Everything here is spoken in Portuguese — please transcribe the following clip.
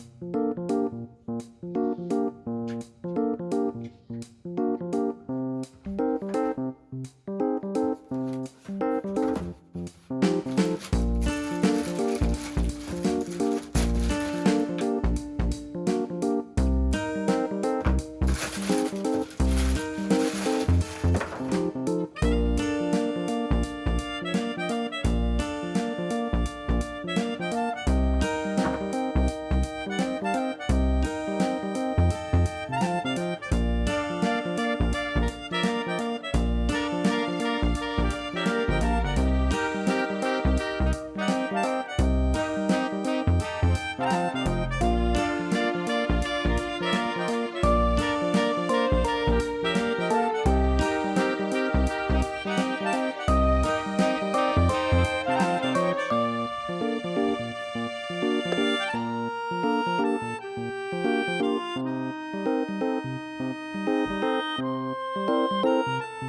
Música Música